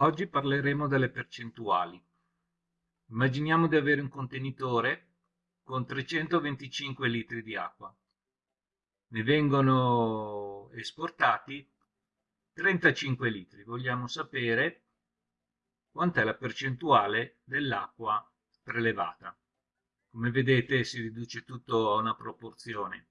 Oggi parleremo delle percentuali. Immaginiamo di avere un contenitore con 325 litri di acqua. Ne vengono esportati 35 litri. Vogliamo sapere quant'è la percentuale dell'acqua prelevata. Come vedete si riduce tutto a una proporzione.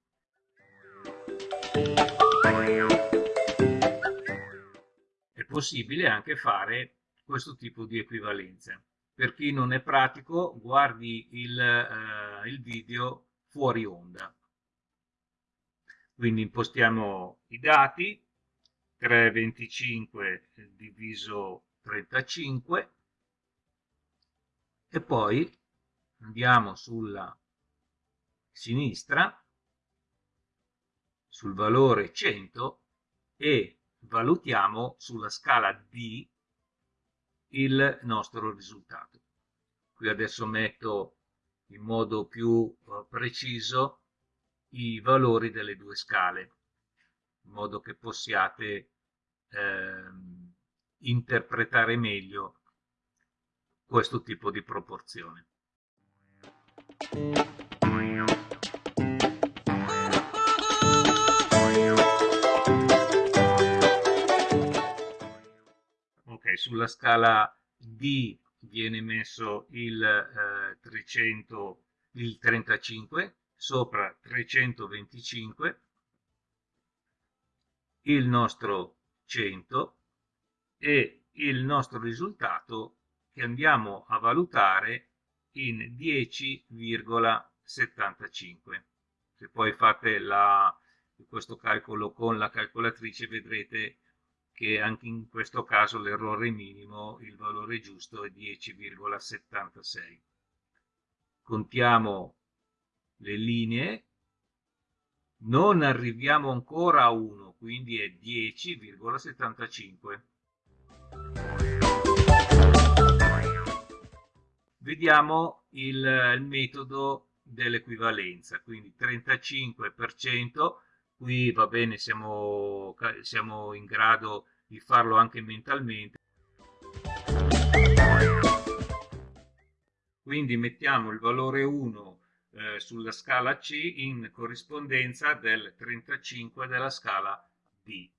Possibile anche fare questo tipo di equivalenze. Per chi non è pratico, guardi il, eh, il video fuori onda. Quindi impostiamo i dati, 325 diviso 35 e poi andiamo sulla sinistra sul valore 100 e valutiamo sulla scala D il nostro risultato. Qui adesso metto in modo più eh, preciso i valori delle due scale, in modo che possiate eh, interpretare meglio questo tipo di proporzione. Sulla scala D viene messo il, eh, 300, il 35, sopra 325, il nostro 100 e il nostro risultato che andiamo a valutare in 10,75. Se poi fate la, questo calcolo con la calcolatrice vedrete che anche in questo caso l'errore minimo, il valore giusto è 10,76. Contiamo le linee, non arriviamo ancora a 1, quindi è 10,75. Vediamo il, il metodo dell'equivalenza, quindi 35% qui va bene siamo, siamo in grado di farlo anche mentalmente quindi mettiamo il valore 1 eh, sulla scala C in corrispondenza del 35 della scala D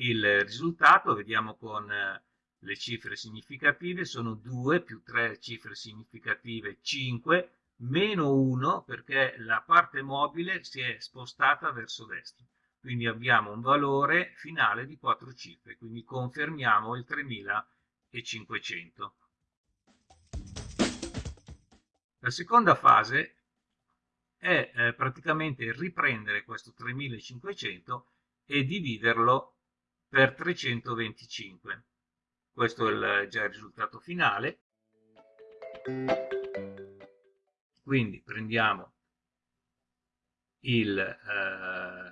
il risultato vediamo con eh, le cifre significative sono 2 più 3 cifre significative 5 meno 1 perché la parte mobile si è spostata verso destra. Quindi abbiamo un valore finale di 4 cifre, quindi confermiamo il 3500. La seconda fase è eh, praticamente riprendere questo 3500 e dividerlo per 325. Questo è il, già il risultato finale. Quindi prendiamo il eh,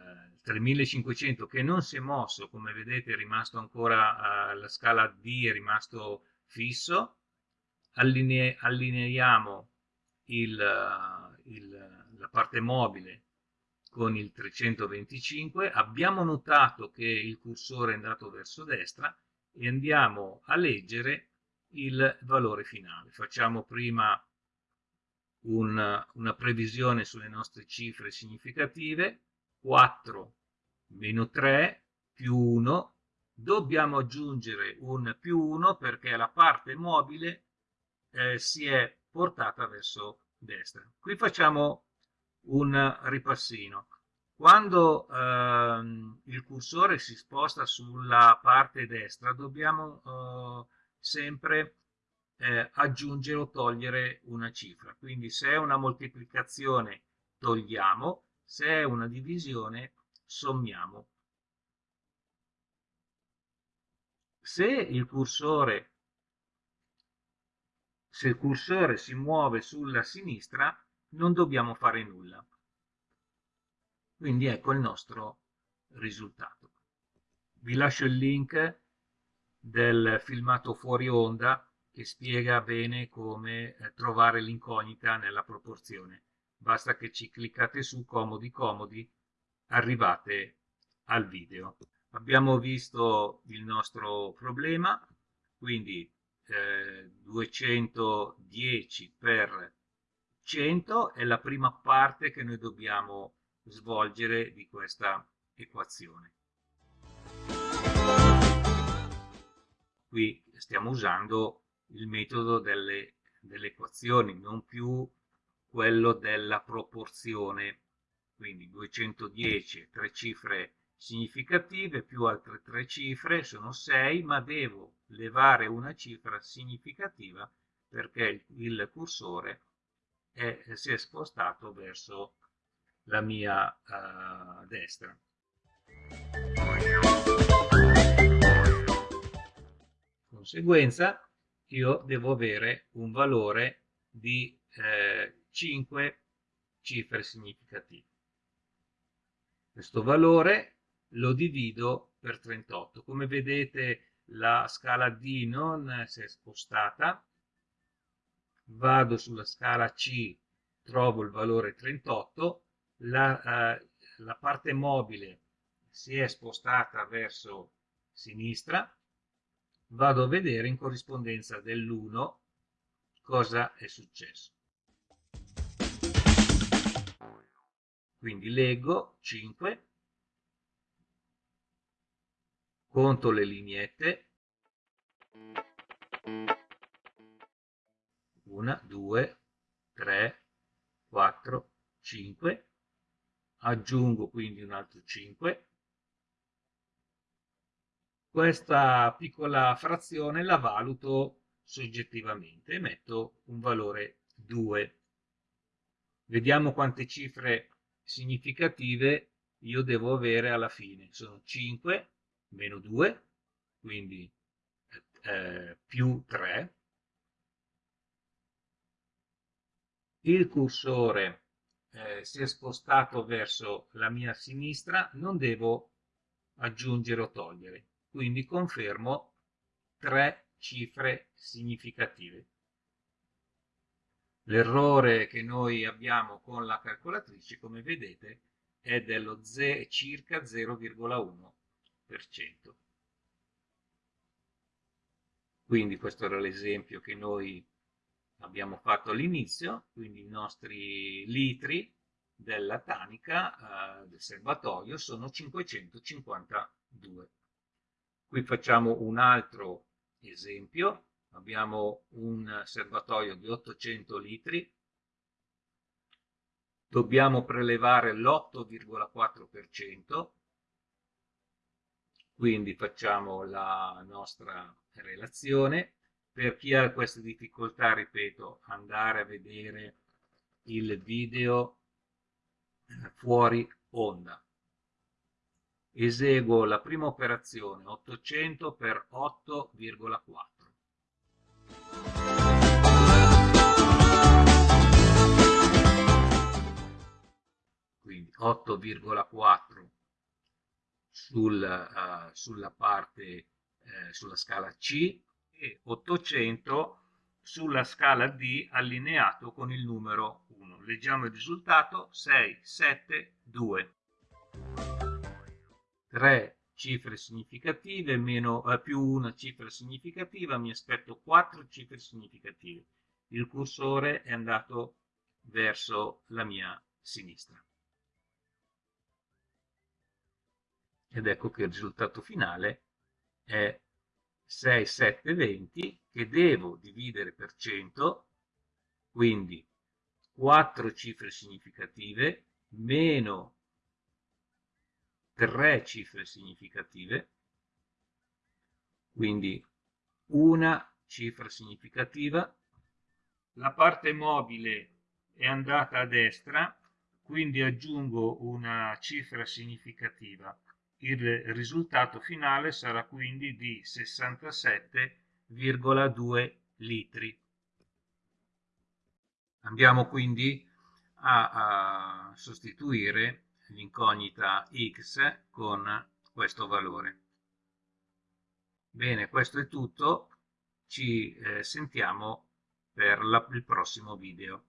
3500 che non si è mosso, come vedete è rimasto ancora, eh, la scala D è rimasto fisso, Alline allineiamo il, il, la parte mobile con il 325, abbiamo notato che il cursore è andato verso destra e andiamo a leggere il valore finale. Facciamo prima una, una previsione sulle nostre cifre significative, 4 meno 3 più 1, dobbiamo aggiungere un più 1 perché la parte mobile eh, si è portata verso destra. Qui facciamo un ripassino. Quando ehm, il cursore si sposta sulla parte destra dobbiamo eh, sempre eh, aggiungere o togliere una cifra. Quindi se è una moltiplicazione togliamo, se è una divisione sommiamo. Se il cursore, se il cursore si muove sulla sinistra, non dobbiamo fare nulla. Quindi ecco il nostro risultato. Vi lascio il link del filmato fuori onda che spiega bene come eh, trovare l'incognita nella proporzione. Basta che ci cliccate su comodi comodi, arrivate al video. abbiamo visto il nostro problema, quindi eh, 210 per 100 è la prima parte che noi dobbiamo svolgere di questa equazione. Qui stiamo usando il metodo delle, delle equazioni, non più quello della proporzione. Quindi 210, tre cifre significative più altre tre cifre sono 6, ma devo levare una cifra significativa perché il cursore è, si è spostato verso la mia uh, destra. conseguenza io devo avere un valore di eh, 5 cifre significative. Questo valore lo divido per 38. Come vedete la scala D non si è spostata, vado sulla scala C, trovo il valore 38, la, eh, la parte mobile si è spostata verso sinistra, vado a vedere in corrispondenza dell'1 cosa è successo. Quindi leggo 5, conto le lineette, 1, 2, 3, 4, 5, aggiungo quindi un altro 5, questa piccola frazione la valuto soggettivamente e metto un valore 2. Vediamo quante cifre significative io devo avere alla fine. Sono 5 meno 2, quindi eh, più 3. Il cursore eh, si è spostato verso la mia sinistra, non devo aggiungere o togliere quindi confermo tre cifre significative. L'errore che noi abbiamo con la calcolatrice, come vedete, è dello circa 0,1%. Quindi questo era l'esempio che noi abbiamo fatto all'inizio, quindi i nostri litri della tanica eh, del serbatoio sono 552. Qui facciamo un altro esempio, abbiamo un serbatoio di 800 litri, dobbiamo prelevare l'8,4%, quindi facciamo la nostra relazione. Per chi ha queste difficoltà, ripeto, andare a vedere il video fuori onda. Eseguo la prima operazione 800 per 8,4 quindi 8,4 sul, uh, sulla parte eh, sulla scala C e 800 sulla scala D allineato con il numero 1 leggiamo il risultato 6 7 2 3 cifre significative meno eh, più una cifra significativa mi aspetto 4 cifre significative. Il cursore è andato verso la mia sinistra ed ecco che il risultato finale è 6 7 20 che devo dividere per 100 quindi 4 cifre significative meno tre cifre significative, quindi una cifra significativa, la parte mobile è andata a destra, quindi aggiungo una cifra significativa. Il risultato finale sarà quindi di 67,2 litri. Andiamo quindi a, a sostituire l'incognita x con questo valore. Bene, questo è tutto, ci eh, sentiamo per la, il prossimo video.